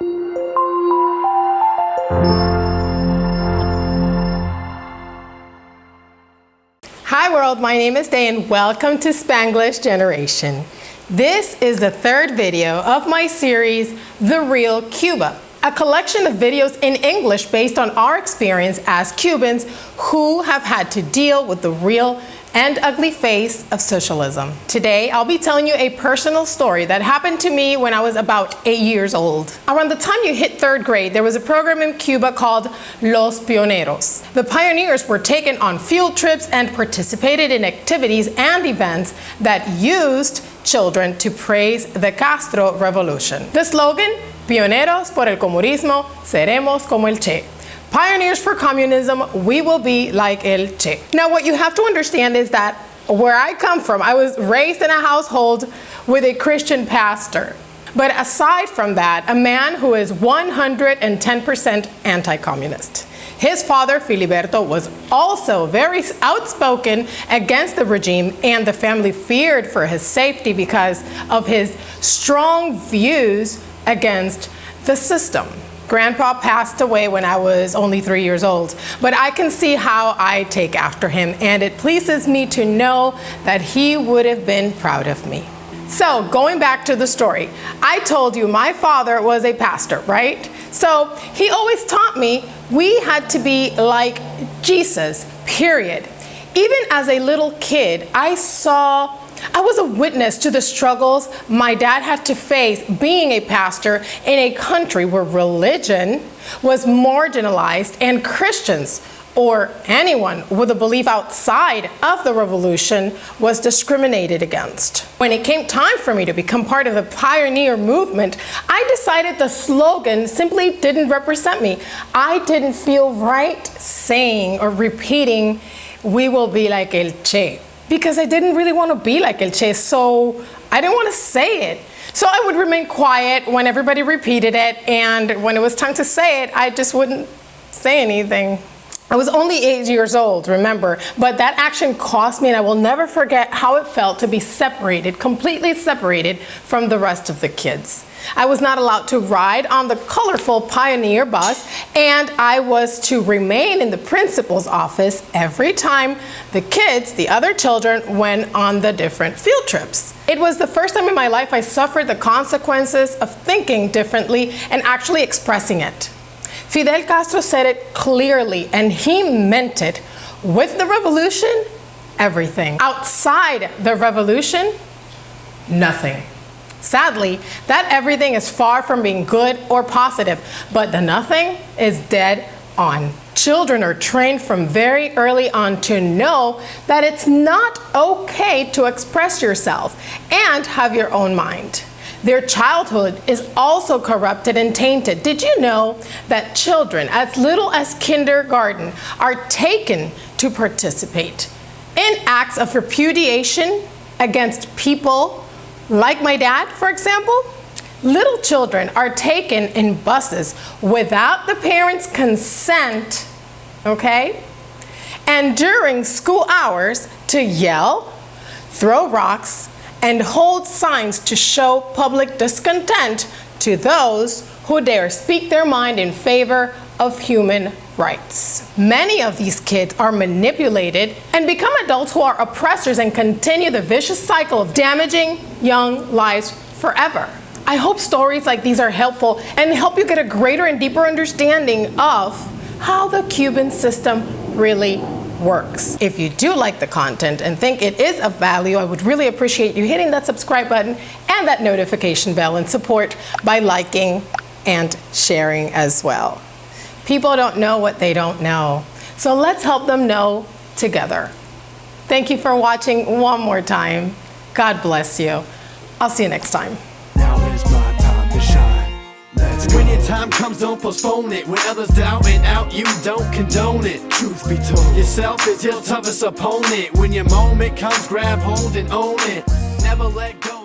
Hi world, my name is Day and welcome to Spanglish Generation. This is the third video of my series, The Real Cuba, a collection of videos in English based on our experience as Cubans who have had to deal with the real and ugly face of socialism. Today, I'll be telling you a personal story that happened to me when I was about eight years old. Around the time you hit third grade, there was a program in Cuba called Los Pioneros. The pioneers were taken on field trips and participated in activities and events that used children to praise the Castro Revolution. The slogan, Pioneros por el comunismo, seremos como el Che. Pioneers for communism, we will be like El Che. Now what you have to understand is that where I come from, I was raised in a household with a Christian pastor. But aside from that, a man who is 110% anti-communist. His father, Filiberto, was also very outspoken against the regime and the family feared for his safety because of his strong views against the system. Grandpa passed away when I was only three years old, but I can see how I take after him and it pleases me to know that he would have been proud of me. So going back to the story, I told you my father was a pastor, right? So he always taught me we had to be like Jesus, period. Even as a little kid, I saw I was a witness to the struggles my dad had to face being a pastor in a country where religion was marginalized and Christians or anyone with a belief outside of the revolution was discriminated against. When it came time for me to become part of the pioneer movement, I decided the slogan simply didn't represent me. I didn't feel right saying or repeating, we will be like El Che because I didn't really want to be like El Che, so I didn't want to say it. So I would remain quiet when everybody repeated it, and when it was time to say it, I just wouldn't say anything. I was only eight years old, remember, but that action cost me and I will never forget how it felt to be separated, completely separated from the rest of the kids. I was not allowed to ride on the colorful Pioneer bus and I was to remain in the principal's office every time the kids, the other children, went on the different field trips. It was the first time in my life I suffered the consequences of thinking differently and actually expressing it. Fidel Castro said it clearly and he meant it. With the revolution, everything. Outside the revolution, nothing. Sadly, that everything is far from being good or positive, but the nothing is dead on. Children are trained from very early on to know that it's not okay to express yourself and have your own mind. Their childhood is also corrupted and tainted. Did you know that children as little as kindergarten are taken to participate in acts of repudiation against people like my dad, for example? Little children are taken in buses without the parents' consent, okay? And during school hours to yell, throw rocks, and hold signs to show public discontent to those who dare speak their mind in favor of human rights. Many of these kids are manipulated and become adults who are oppressors and continue the vicious cycle of damaging young lives forever. I hope stories like these are helpful and help you get a greater and deeper understanding of how the Cuban system really works. If you do like the content and think it is of value, I would really appreciate you hitting that subscribe button and that notification bell and support by liking and sharing as well. People don't know what they don't know. So let's help them know together. Thank you for watching one more time. God bless you. I'll see you next time. When your time comes, don't postpone it. When others doubt it out, you don't condone it. Truth be told, yourself is your toughest opponent. When your moment comes, grab hold and own it. Never let go.